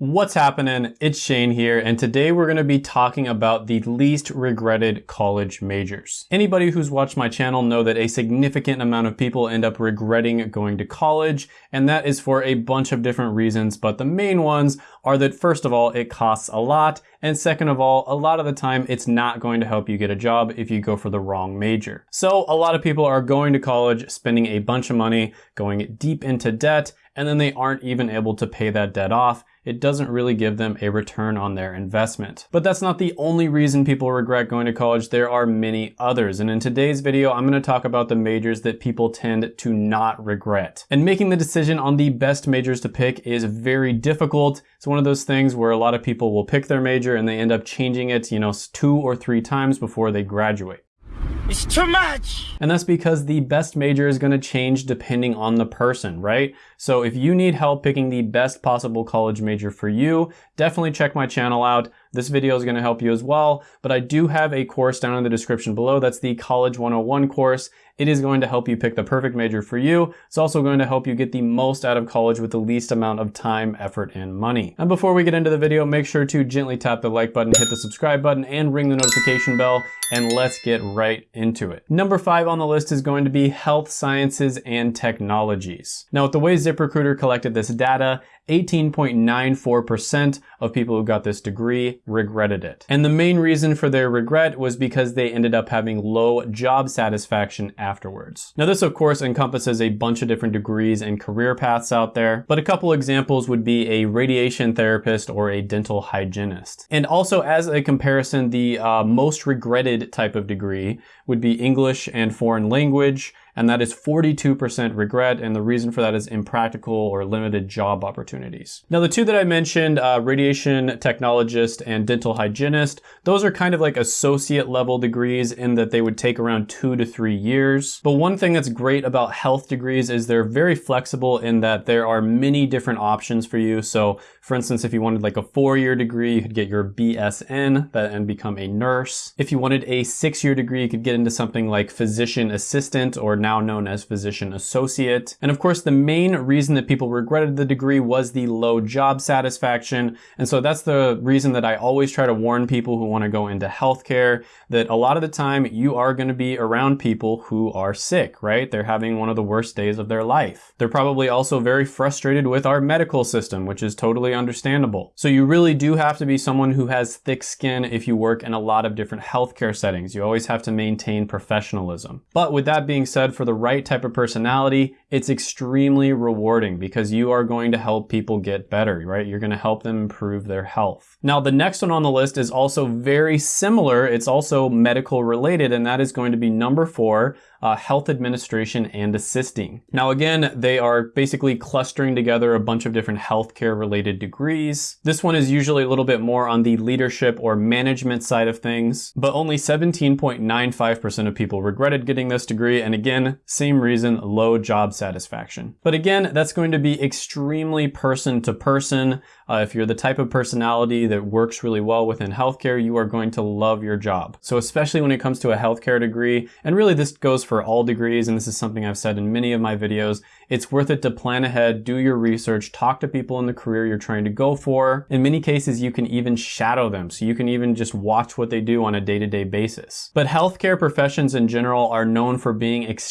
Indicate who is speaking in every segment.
Speaker 1: What's happening? It's Shane here, and today we're going to be talking about the least regretted college majors. Anybody who's watched my channel know that a significant amount of people end up regretting going to college, and that is for a bunch of different reasons, but the main ones are that first of all, it costs a lot, and second of all, a lot of the time it's not going to help you get a job if you go for the wrong major. So a lot of people are going to college, spending a bunch of money, going deep into debt, and then they aren't even able to pay that debt off, it doesn't really give them a return on their investment. But that's not the only reason people regret going to college. There are many others. And in today's video, I'm gonna talk about the majors that people tend to not regret. And making the decision on the best majors to pick is very difficult. It's one of those things where a lot of people will pick their major and they end up changing it, you know, two or three times before they graduate.
Speaker 2: It's too much.
Speaker 1: And that's because the best major is going to change depending on the person, right? So if you need help picking the best possible college major for you, definitely check my channel out. This video is going to help you as well, but I do have a course down in the description below. That's the College 101 course. It is going to help you pick the perfect major for you. It's also going to help you get the most out of college with the least amount of time, effort, and money. And before we get into the video, make sure to gently tap the like button, hit the subscribe button, and ring the notification bell, and let's get right into it. Number five on the list is going to be health sciences and technologies. Now, with the way ZipRecruiter collected this data, 18.94% of people who got this degree regretted it. And the main reason for their regret was because they ended up having low job satisfaction afterwards. Now this of course encompasses a bunch of different degrees and career paths out there, but a couple examples would be a radiation therapist or a dental hygienist. And also as a comparison, the uh, most regretted type of degree would be English and foreign language, and that is 42% regret, and the reason for that is impractical or limited job opportunities. Now, the two that I mentioned, uh, radiation technologist and dental hygienist, those are kind of like associate level degrees in that they would take around two to three years. But one thing that's great about health degrees is they're very flexible in that there are many different options for you. So, for instance, if you wanted like a four-year degree, you could get your BSN and become a nurse. If you wanted a six-year degree, you could get into something like physician assistant or now known as physician associate. And of course, the main reason that people regretted the degree was the low job satisfaction. And so that's the reason that I always try to warn people who want to go into healthcare that a lot of the time you are going to be around people who are sick, right? They're having one of the worst days of their life. They're probably also very frustrated with our medical system, which is totally understandable. So you really do have to be someone who has thick skin if you work in a lot of different healthcare settings. You always have to maintain professionalism. But with that being said, for the right type of personality, it's extremely rewarding because you are going to help people get better, right? You're going to help them improve their health. Now, the next one on the list is also very similar. It's also medical related, and that is going to be number four, uh, health administration and assisting. Now again, they are basically clustering together a bunch of different healthcare related degrees. This one is usually a little bit more on the leadership or management side of things, but only 17.95% of people regretted getting this degree. And again, same reason, low job satisfaction. But again, that's going to be extremely person to person. Uh, if you're the type of personality that works really well within healthcare, you are going to love your job. So especially when it comes to a healthcare degree, and really this goes for all degrees, and this is something I've said in many of my videos, it's worth it to plan ahead, do your research, talk to people in the career you're trying to go for. In many cases, you can even shadow them, so you can even just watch what they do on a day-to-day -day basis. But healthcare professions in general are known for being extremely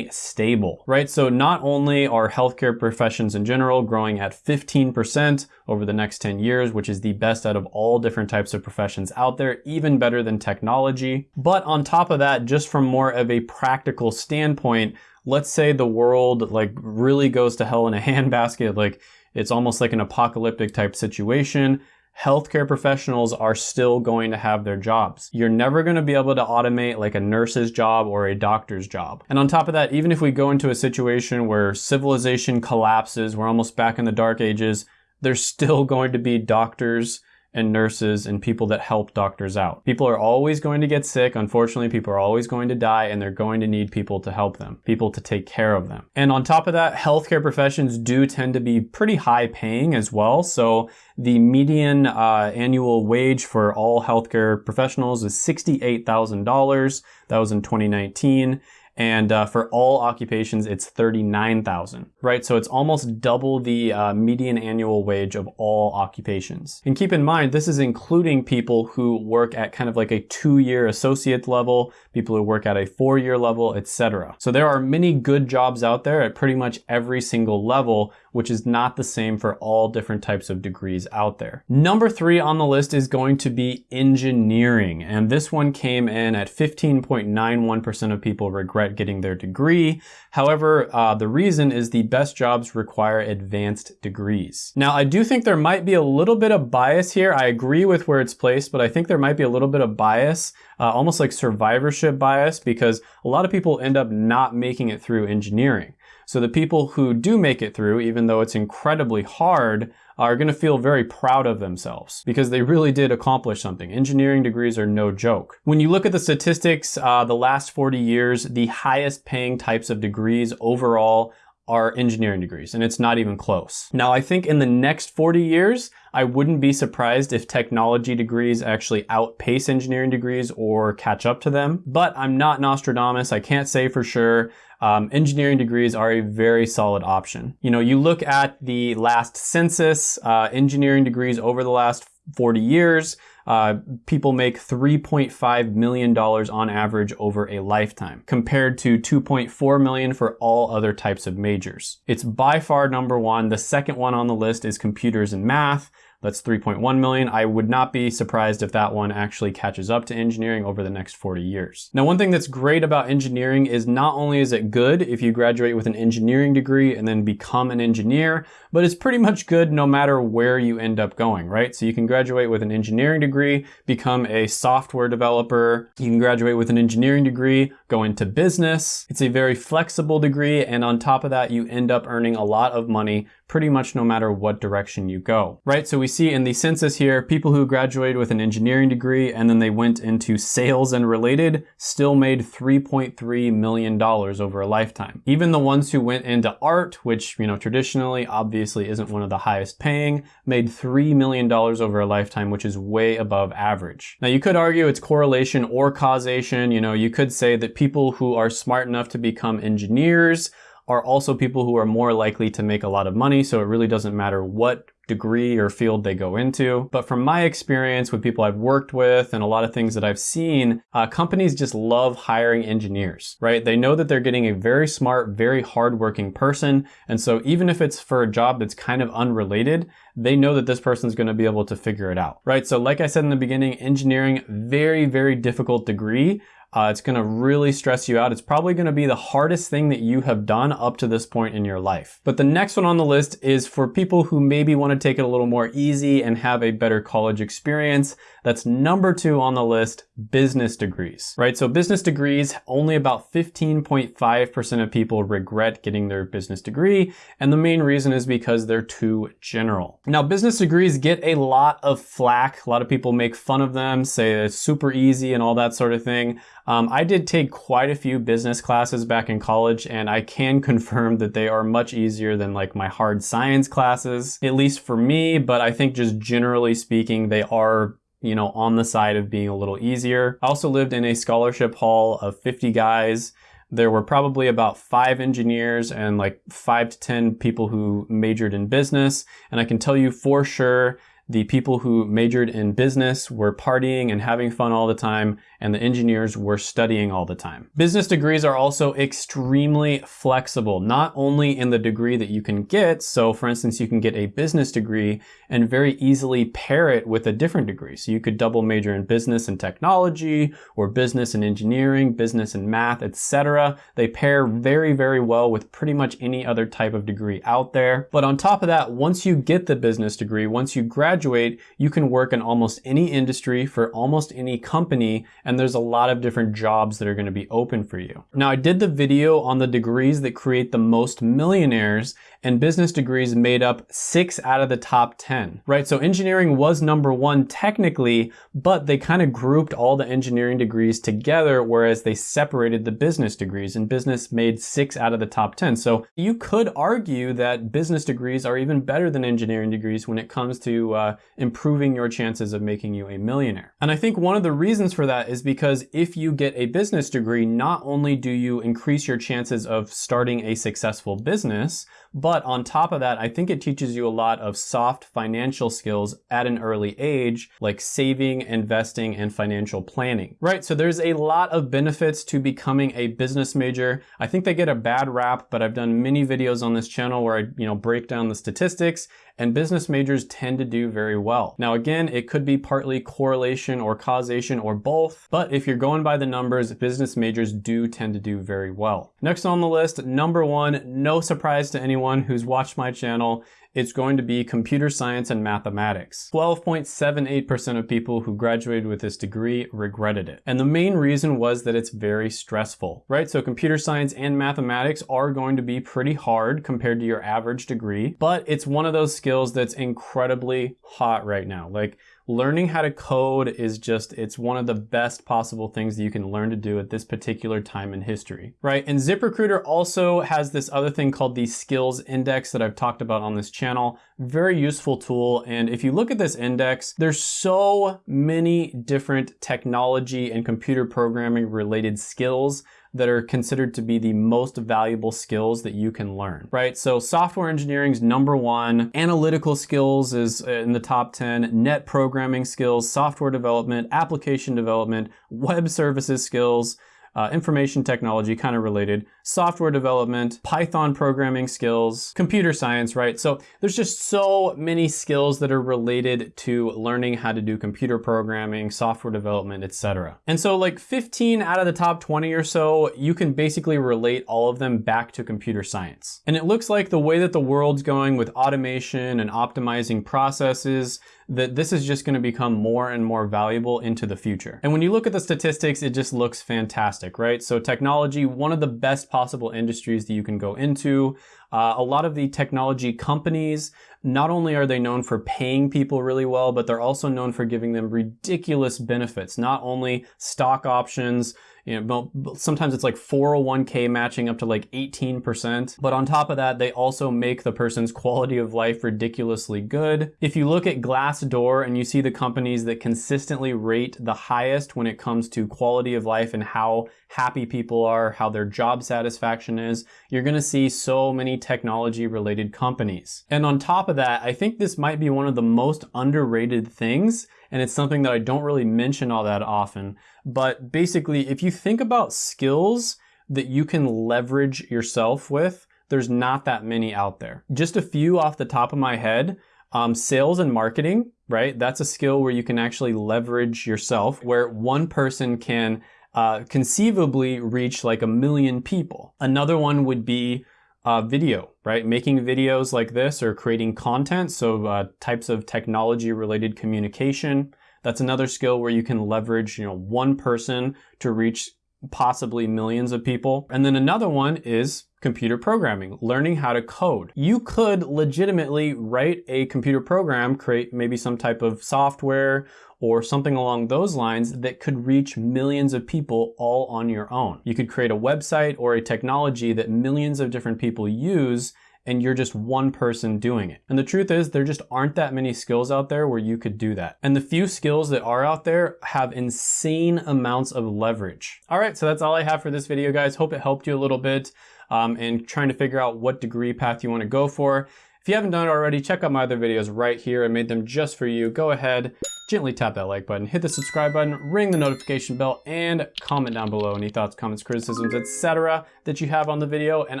Speaker 1: stable, right? So not only are healthcare professions in general growing at 15%, over the next 10 years, which is the best out of all different types of professions out there, even better than technology. But on top of that, just from more of a practical standpoint, let's say the world like really goes to hell in a handbasket, like it's almost like an apocalyptic type situation healthcare professionals are still going to have their jobs. You're never going to be able to automate like a nurse's job or a doctor's job. And on top of that, even if we go into a situation where civilization collapses, we're almost back in the dark ages, there's still going to be doctors and nurses and people that help doctors out. People are always going to get sick. Unfortunately, people are always going to die and they're going to need people to help them, people to take care of them. And on top of that, healthcare professions do tend to be pretty high paying as well. So the median uh, annual wage for all healthcare professionals is $68,000. That was in 2019. And uh, for all occupations, it's 39,000, right? So it's almost double the uh, median annual wage of all occupations. And keep in mind, this is including people who work at kind of like a two-year associate level, people who work at a four-year level, etc. So there are many good jobs out there at pretty much every single level, which is not the same for all different types of degrees out there. Number three on the list is going to be engineering. And this one came in at 15.91% of people regret getting their degree. However, uh, the reason is the best jobs require advanced degrees. Now, I do think there might be a little bit of bias here. I agree with where it's placed, but I think there might be a little bit of bias, uh, almost like survivorship bias, because a lot of people end up not making it through engineering. So the people who do make it through, even though it's incredibly hard, are going to feel very proud of themselves because they really did accomplish something. Engineering degrees are no joke. When you look at the statistics, uh, the last 40 years, the highest paying types of degrees overall are engineering degrees, and it's not even close. Now, I think in the next 40 years, I wouldn't be surprised if technology degrees actually outpace engineering degrees or catch up to them, but I'm not Nostradamus. I can't say for sure um, engineering degrees are a very solid option. You know, you look at the last census, uh, engineering degrees over the last 40 years, uh, people make $3.5 million on average over a lifetime, compared to 2.4 million for all other types of majors. It's by far number one. The second one on the list is computers and math. That's 3.1 million. I would not be surprised if that one actually catches up to engineering over the next 40 years. Now, one thing that's great about engineering is not only is it good if you graduate with an engineering degree and then become an engineer, but it's pretty much good no matter where you end up going, right? So you can graduate with an engineering degree, become a software developer. You can graduate with an engineering degree, go into business. It's a very flexible degree. And on top of that, you end up earning a lot of money pretty much no matter what direction you go, right? So we see in the census here, people who graduated with an engineering degree and then they went into sales and related still made $3.3 million over a lifetime. Even the ones who went into art, which, you know, traditionally obviously isn't one of the highest paying, made $3 million over a lifetime, which is way above average. Now you could argue it's correlation or causation. You know, you could say that people who are smart enough to become engineers are also people who are more likely to make a lot of money. So it really doesn't matter what degree or field they go into. But from my experience with people I've worked with and a lot of things that I've seen, uh, companies just love hiring engineers, right? They know that they're getting a very smart, very hardworking person. And so even if it's for a job that's kind of unrelated, they know that this person's going to be able to figure it out, right? So like I said in the beginning, engineering, very, very difficult degree. Uh, it's going to really stress you out. It's probably going to be the hardest thing that you have done up to this point in your life. But the next one on the list is for people who maybe want to take it a little more easy and have a better college experience. That's number two on the list, business degrees, right? So business degrees, only about 15.5% of people regret getting their business degree. And the main reason is because they're too general. Now, business degrees get a lot of flack. A lot of people make fun of them, say it's super easy and all that sort of thing. Um, I did take quite a few business classes back in college and I can confirm that they are much easier than like my hard science classes, at least for me, but I think just generally speaking, they are you know, on the side of being a little easier. I also lived in a scholarship hall of 50 guys. There were probably about five engineers and like five to 10 people who majored in business. And I can tell you for sure the people who majored in business were partying and having fun all the time, and the engineers were studying all the time. Business degrees are also extremely flexible, not only in the degree that you can get, so for instance, you can get a business degree and very easily pair it with a different degree. So you could double major in business and technology, or business and engineering, business and math, etc. They pair very, very well with pretty much any other type of degree out there. But on top of that, once you get the business degree, once you graduate, graduate, you can work in almost any industry for almost any company, and there's a lot of different jobs that are gonna be open for you. Now, I did the video on the degrees that create the most millionaires, and business degrees made up six out of the top 10, right? So engineering was number one technically, but they kind of grouped all the engineering degrees together, whereas they separated the business degrees and business made six out of the top 10. So you could argue that business degrees are even better than engineering degrees when it comes to uh, improving your chances of making you a millionaire. And I think one of the reasons for that is because if you get a business degree, not only do you increase your chances of starting a successful business, but on top of that, I think it teaches you a lot of soft financial skills at an early age, like saving, investing, and financial planning, right? So there's a lot of benefits to becoming a business major. I think they get a bad rap, but I've done many videos on this channel where I, you know, break down the statistics and business majors tend to do very well. Now again, it could be partly correlation or causation or both, but if you're going by the numbers, business majors do tend to do very well. Next on the list, number one, no surprise to anyone who's watched my channel, it's going to be computer science and mathematics. 12.78% of people who graduated with this degree regretted it. And the main reason was that it's very stressful, right? So computer science and mathematics are going to be pretty hard compared to your average degree, but it's one of those skills that's incredibly hot right now. Like learning how to code is just, it's one of the best possible things that you can learn to do at this particular time in history, right? And ZipRecruiter also has this other thing called the skills index that I've talked about on this channel. Very useful tool. And if you look at this index, there's so many different technology and computer programming related skills that are considered to be the most valuable skills that you can learn, right? So software engineering is number one, analytical skills is uh, in the top 10, net programming skills, software development, application development, web services skills, uh, information technology, kind of related, software development, Python programming skills, computer science, right? So there's just so many skills that are related to learning how to do computer programming, software development, etc. And so like 15 out of the top 20 or so, you can basically relate all of them back to computer science. And it looks like the way that the world's going with automation and optimizing processes, that this is just gonna become more and more valuable into the future. And when you look at the statistics, it just looks fantastic, right? So technology, one of the best possible industries that you can go into. Uh, a lot of the technology companies, not only are they known for paying people really well, but they're also known for giving them ridiculous benefits, not only stock options, you know, sometimes it's like 401k matching up to like 18%. But on top of that, they also make the person's quality of life ridiculously good. If you look at Glassdoor and you see the companies that consistently rate the highest when it comes to quality of life and how happy people are, how their job satisfaction is, you're gonna see so many technology related companies. And on top of that, I think this might be one of the most underrated things and it's something that I don't really mention all that often. But basically, if you think about skills that you can leverage yourself with, there's not that many out there. Just a few off the top of my head. Um, sales and marketing, right? That's a skill where you can actually leverage yourself, where one person can uh, conceivably reach like a million people. Another one would be uh, video, right? Making videos like this or creating content, so uh, types of technology related communication. That's another skill where you can leverage, you know, one person to reach possibly millions of people. And then another one is computer programming, learning how to code. You could legitimately write a computer program, create maybe some type of software or something along those lines that could reach millions of people all on your own. You could create a website or a technology that millions of different people use and you're just one person doing it. And the truth is there just aren't that many skills out there where you could do that. And the few skills that are out there have insane amounts of leverage. All right, so that's all I have for this video, guys. Hope it helped you a little bit um, in trying to figure out what degree path you want to go for. If you haven't done it already, check out my other videos right here. I made them just for you. Go ahead, gently tap that like button, hit the subscribe button, ring the notification bell, and comment down below any thoughts, comments, criticisms, etc. that you have on the video, and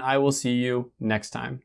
Speaker 1: I will see you next time.